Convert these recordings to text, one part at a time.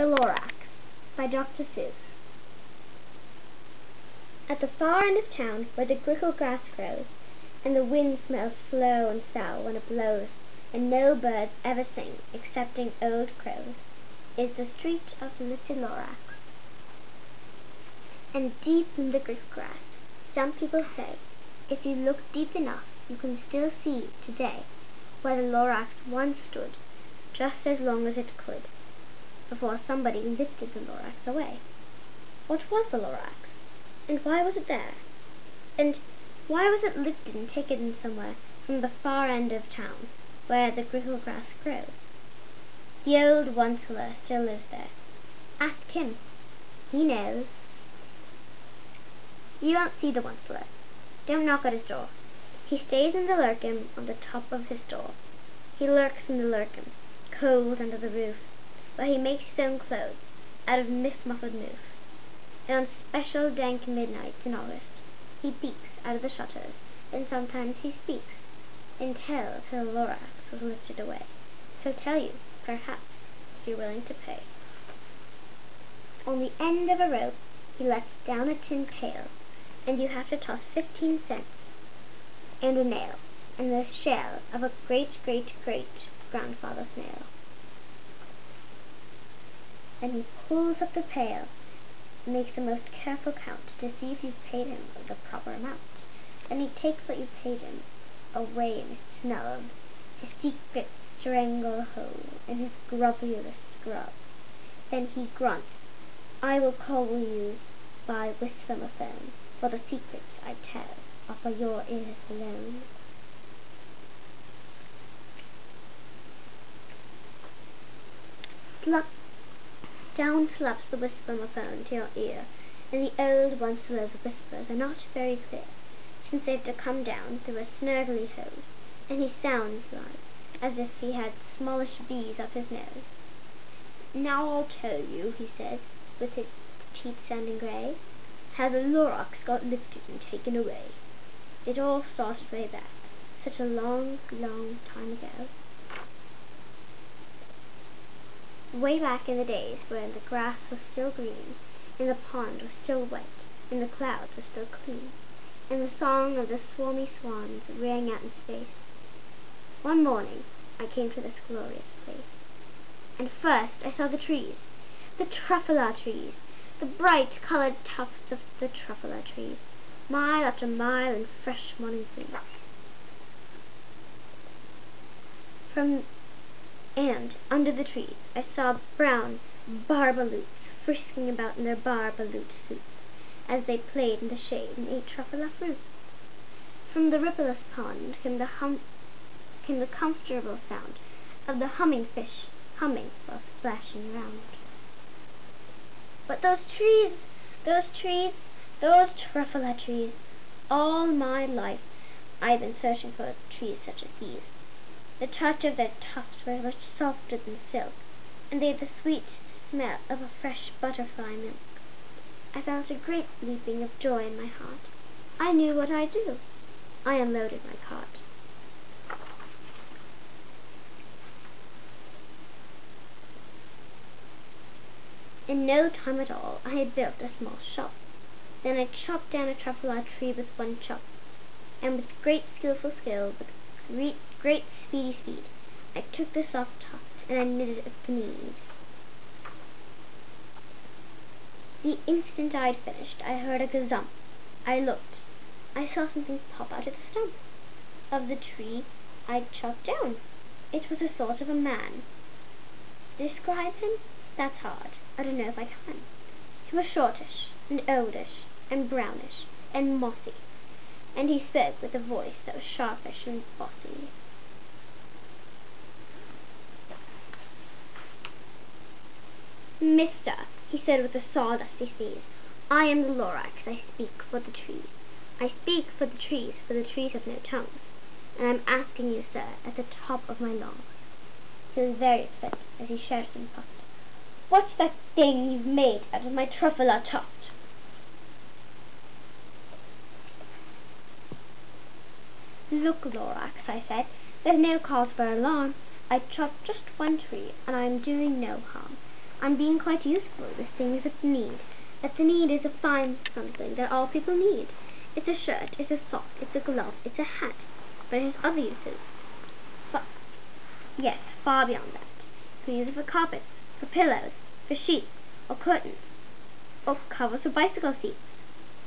The Lorax by Dr. Seuss At the far end of town, where the grickle grass grows, And the wind smells slow and sour when it blows, And no birds ever sing excepting old crows, Is the street of Mr. Lorax. And deep in the grickle grass, some people say, If you look deep enough you can still see, today, Where the Lorax once stood, just as long as it could before somebody lifted the Lorax away. What was the Lorax? And why was it there? And why was it lifted and taken somewhere from the far end of town, where the grickle grass grows? The old Onceler still lives there. Ask him. He knows. You won't see the Onceler. Don't knock at his door. He stays in the Lerkim on the top of his door. He lurks in the Lerkim, cold under the roof where he makes his own clothes out of mist-muffled moose, and on special dank midnights in August he peeks out of the shutters, and sometimes he speaks, and tells how the Lorax was lifted away. He'll tell you, perhaps, if you're willing to pay. On the end of a rope he lets down a tin pail, and you have to toss fifteen cents, and a nail, and the shell of a great-great-great-grandfather snail. Then he pulls up the pail and makes a most careful count to see if you've paid him the proper amount. Then he takes what you've paid him away in his snub, his secret stranglehold, and his grubbiest grub. Then he grunts, I will call you by whistle-a-phone, for the secrets I tell are for your ears alone. Slup down slaps the whistle-a-phone to your ear, and the old Onceler's whispers are not very clear, since they have to come down through a snurgly hose, and he sounds like as if he had smallish bees up his nose. Now I'll tell you, he says, with his teeth sounding grey, how the Lorax got lifted and taken away. It all started way back, such a long, long time ago. Way back in the days when the grass was still green, and the pond was still wet, and the clouds were still clean, and the song of the Swomee swans rang out in space, one morning I came to this glorious place. And first I saw the trees, the truffula trees, the bright coloured tufts of the truffula trees, mile after mile in fresh morning breeze. From and, under the trees, I saw brown barbaloots frisking about in their barbaloot suits, as they played in the shade and ate truffula fruit. From the rippleless pond came the hum came the comfortable sound of the humming fish humming while splashing round. But those trees, those trees, those truffula trees, all my life I've been searching for trees such as these. The touch of their tufts was much softer than silk, and they had the sweet smell of a fresh butterfly milk. I felt a great leaping of joy in my heart. I knew what I'd do. I unloaded my cart. In no time at all I had built a small shop. Then I chopped down a truffula tree with one chop, and with great skilful skill, with great, great speedy speed. I took the soft top and I knitted it at the knees. The instant I'd finished, I heard a gazump. I looked. I saw something pop out of the stump of the tree I'd chopped down. It was a sort of a man. Describe him? That's hard. I don't know if I can. He was shortish, and oldish, and brownish, and mossy and he spoke with a voice that was sharpish and bossy. Mister, he said with a sawdusty sneeze, I am the Lorax. I speak for the trees. I speak for the trees, for the trees have no tongues. And I'm asking you, sir, at the top of my lungs. He was very upset as he shouted and puffed. What's that thing you've made out of my truffula tuft? Look, Lorax, I said, there's no cause for alarm. I chopped just one tree, and I am doing no harm. I'm being quite useful. This thing is a Thneed. A Thneed is a fine something that all people need. It's a shirt, it's a sock, it's a glove, it's a hat. But it has other uses. But, yes, far beyond that. You can use it for carpets, for pillows, for sheets, or curtains, or covers for bicycle seats.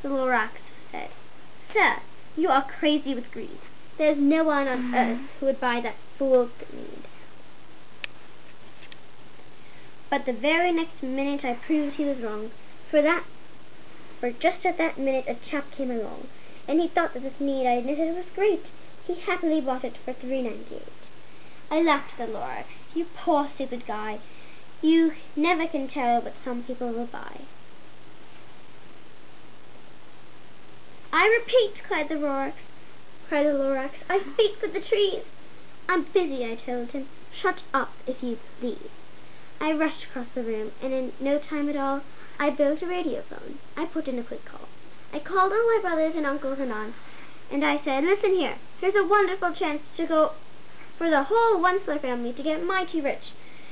The Lorax said, Sir, you are crazy with greed. There is no one on mm. earth who would buy that fool's Thneed. But the very next minute I proved he was wrong, for that for just at that minute a chap came along, and he thought that this Thneed I knitted was great. He happily bought it for three ninety eight. I laughed at the Lorax. You poor stupid guy. You never can tell what some people will buy. I repeat, cried the Lorax. Cried the Lorax. I speak for the trees. I'm busy, I told him. Shut up, if you please. I rushed across the room, and in no time at all, I built a radiophone. I put in a quick call. I called all my brothers and uncles and aunts, and I said, listen here, here's a wonderful chance to go for the whole Onceler family to get mighty rich.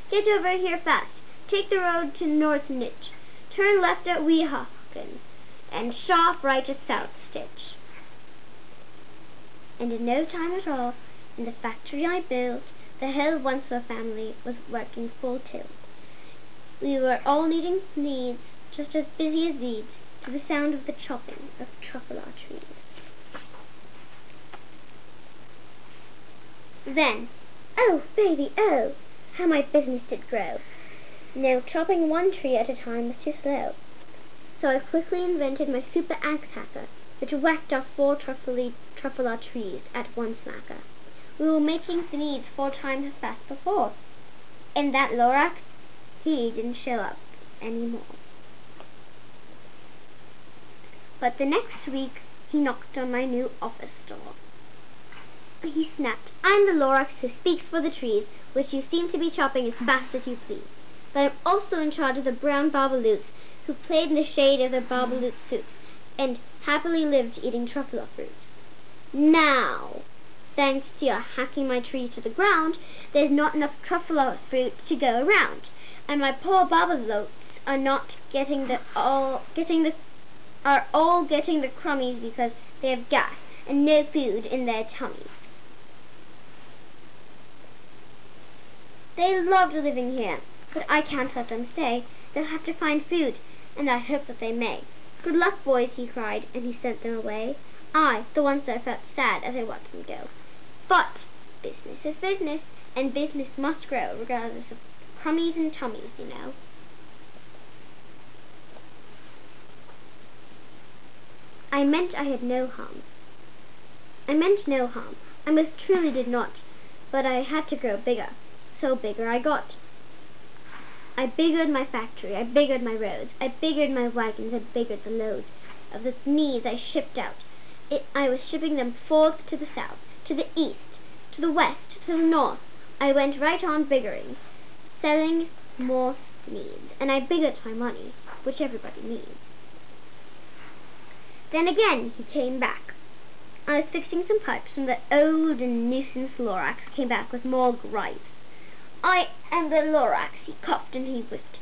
Get over here fast. Take the road to North Nitch. Turn left at Weehawken, and sharp right at South Stitch. And in no time at all, in the factory I built, the whole Onceler family was working full tilt. We were all needing Thneeds, just as busy as weeds, to the sound of the chopping of truffula trees. Then, oh, baby, oh, how my business did grow. Now chopping one tree at a time was too slow. So I quickly invented my super axe hacker, which whacked off four truffula trees at one smacker. We were making the Thneeds four times as fast before. And that Lorax, he didn't show up anymore. But the next week, he knocked on my new office door. He snapped, I'm the Lorax who speaks for the trees, which you seem to be chopping as fast as you please. But I'm also in charge of the brown barbaloots, who played in the shade of their barbaloot suits, and happily lived eating truffula fruit. Now, thanks to your hacking my tree to the ground, there's not enough truffula fruit to go around and my poor Barbaloots are not getting the all getting the are all getting the crummies because they have gas and no food in their tummies. They loved living here, but I can't let them stay. They'll have to find food, and I hope that they may. Good luck, boys, he cried, and he sent them away. I, the once I felt sad as I watched them go. But business is business, and business must grow regardless of crummies and tummies, you know. I meant I had no harm. I meant no harm. I most truly did not. But I had to grow bigger. So bigger I got. I biggered my factory. I biggered my roads. I biggered my wagons. I biggered the loads of the Thneeds I shipped out. It, I was shipping them forth to the south, to the east, to the west, to the north. I went right on biggering selling more Thneeds, and I biggered my money, which everybody needs. Then again he came back. I was fixing some pipes when the old and nuisance Lorax came back with more gripes. I am the Lorax, he coughed and he whipped.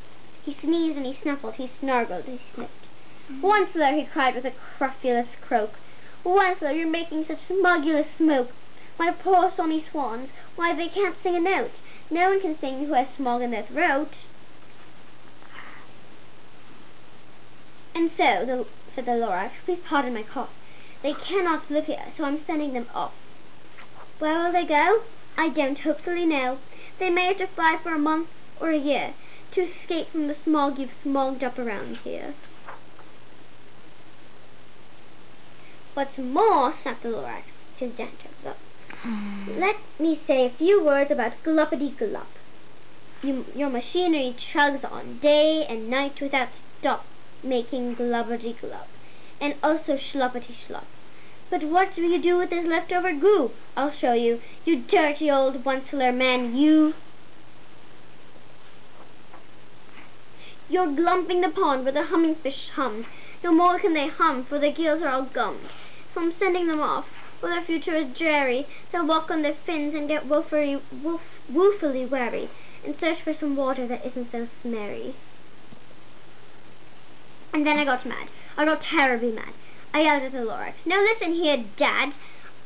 He sneezed and he snuffled, he snarled and he sniffed. Mm-hmm. Onceler, he cried with a cruffulous croak. Onceler, you're making such smogulous smoke. My poor sonny swans, why they can't sing a note. No one can sing who has smog in their throat. And so, the, said the Lorax, please pardon my cough. They cannot live here, so I'm sending them off. Where will they go? I don't hopefully know. They may have to fly for a month or a year to escape from the smog you've smogged up around here. What's more, snapped the Lorax, his dentures up. Mm. Let me say a few words about Gluppity Glup. You, your machinery chugs on day and night without stop, making gluppity glup, and also schluppity schlup. But what do you do with this leftover goo? I'll show you, you dirty old onceler man, you! You're glumping the pond where the humming fish hum. No more can they hum, for their gills are all gummed. So I'm sending them off for their future is dreary. They'll walk on their fins and get woefully, woof, woefully weary. and search for some water that isn't so smelly. And then I got mad. I got terribly mad. I yelled at the Lorax. Now listen here, Dad.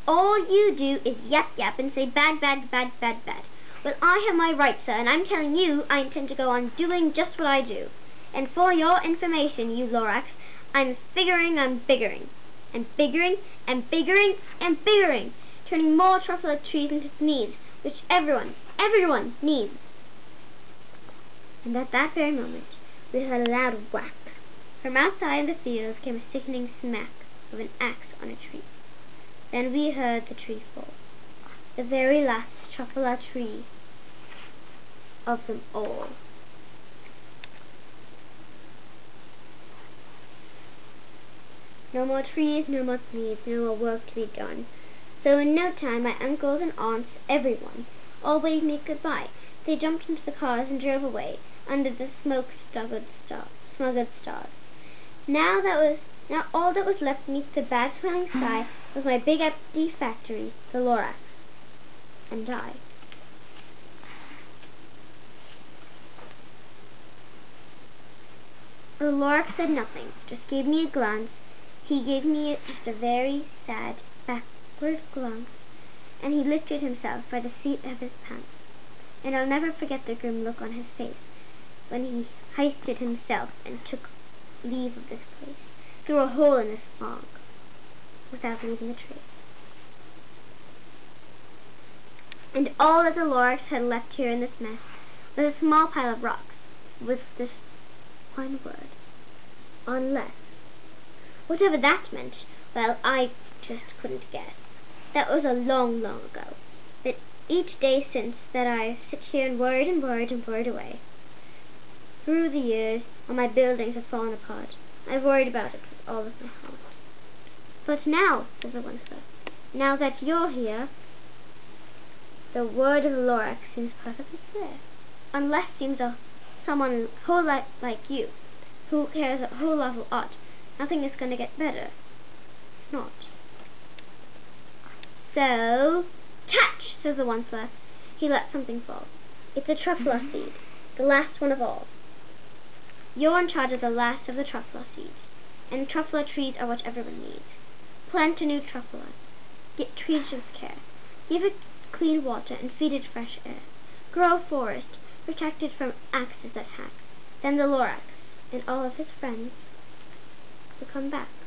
All you do is yap yap and say bad, bad, bad, bad, bad. Well, I have my rights, sir, and I'm telling you I intend to go on doing just what I do. And for your information, you Lorax, I'm figuring I'm biggering. And biggering, and biggering, and biggering, turning more truffula trees into Thneeds, which everyone, everyone needs. And at that very moment, we heard a loud whack. From outside the fields came a sickening smack of an axe on a tree. Then we heard the tree fall. The very last truffula tree of them all. No more trees, no more leaves, no more work to be done. So in no time my uncles and aunts, everyone, all waved me goodbye. They jumped into the cars and drove away under the smoke smothered stars. Now that was now all that was left beneath the bad smelling sky was my big empty factory, the Lorax, and I. The Lorax said nothing, just gave me a glance. He gave me just a very sad, backward glance, and he lifted himself by the seat of his pants. And I'll never forget the grim look on his face when he hoisted himself and took leave of this place, through a hole in the fog, without leaving a trace. And all that the Lorax had left here in this mess was a small pile of rocks, with this one word, unless. Whatever that meant, well, I just couldn't guess. That was a long, long ago. But each day since that I sit here and worried and worried and worried away. Through the years, all my buildings have fallen apart, I've worried about it with all of my heart. But now, says the one now that you're here, the word of the Lorax seems perfectly clear. Unless seems a someone whole lot like you, who cares a whole lot of art, nothing is going to get better. It's not. So, catch, says the one He lets something fall. It's a truffula mm-hmm. seed, the last one of all. You're in charge of the last of the truffula seeds, and truffula trees are what everyone needs. Plant a new truffula. Get trees with care. Give it clean water and feed it fresh air. Grow a forest, protect it from axes that hack. Then the Lorax and all of his friends will come back.